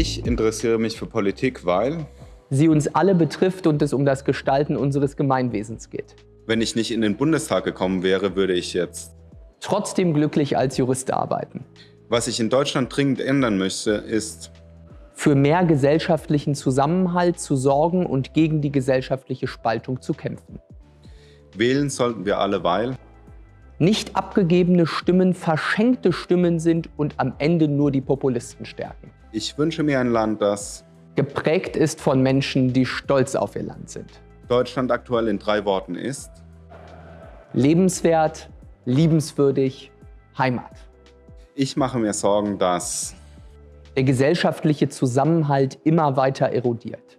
Ich interessiere mich für Politik, weil sie uns alle betrifft und es um das Gestalten unseres Gemeinwesens geht. Wenn ich nicht in den Bundestag gekommen wäre, würde ich jetzt trotzdem glücklich als Jurist arbeiten. Was ich in Deutschland dringend ändern möchte, ist für mehr gesellschaftlichen Zusammenhalt zu sorgen und gegen die gesellschaftliche Spaltung zu kämpfen. Wählen sollten wir alle, weil nicht abgegebene Stimmen verschenkte Stimmen sind und am Ende nur die Populisten stärken. Ich wünsche mir ein Land, das geprägt ist von Menschen, die stolz auf ihr Land sind. Deutschland aktuell in drei Worten ist lebenswert, liebenswürdig, Heimat. Ich mache mir Sorgen, dass der gesellschaftliche Zusammenhalt immer weiter erodiert.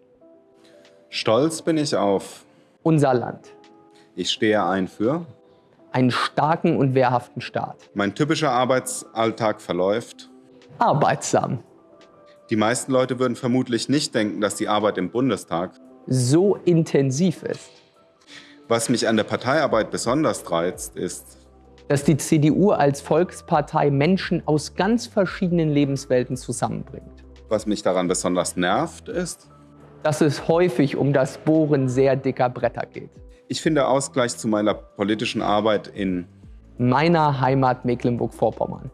Stolz bin ich auf unser Land. Ich stehe ein für einen starken und wehrhaften Staat. Mein typischer Arbeitsalltag verläuft arbeitsam. Die meisten Leute würden vermutlich nicht denken, dass die Arbeit im Bundestag so intensiv ist. Was mich an der Parteiarbeit besonders reizt, ist, dass die CDU als Volkspartei Menschen aus ganz verschiedenen Lebenswelten zusammenbringt. Was mich daran besonders nervt, ist, dass es häufig um das Bohren sehr dicker Bretter geht. Ich finde Ausgleich zu meiner politischen Arbeit in meiner Heimat Mecklenburg-Vorpommern.